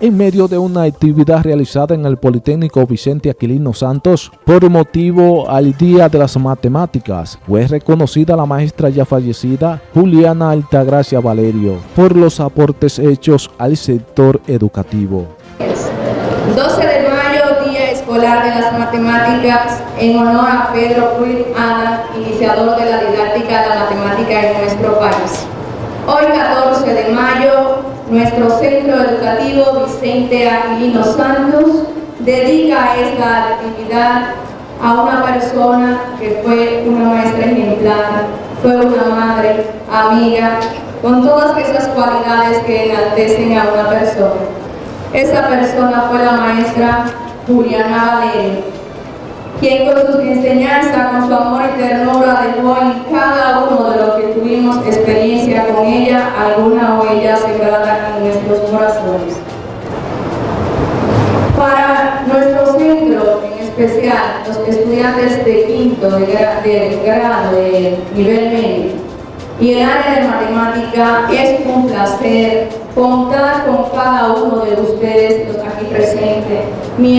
en medio de una actividad realizada en el Politécnico Vicente Aquilino Santos por motivo al Día de las Matemáticas. Fue reconocida la maestra ya fallecida Juliana Altagracia Valerio por los aportes hechos al sector educativo. 12 de mayo, Día Escolar de las Matemáticas, en honor a Pedro Ruiz Ana, iniciador de la didáctica de la matemática en nuestro país. Hoy, 14 de mayo, nuestro Centro Educativo Vicente Aquilino Santos dedica esta actividad a una persona que fue una maestra ejemplar, fue una madre, amiga, con todas esas cualidades que enaltecen a una persona. Esa persona fue la maestra Juliana Valerio, quien con sus enseñanzas, con su amor y ternura dejó en cada uno de los que tuvimos experiencia con ella, alguna huella sembrada en nuestros corazones. Para nuestro centro, en especial los estudiantes de quinto de, grado de nivel medio y el área de matemática, es un placer contar con cada uno de ustedes, los aquí presentes, miembros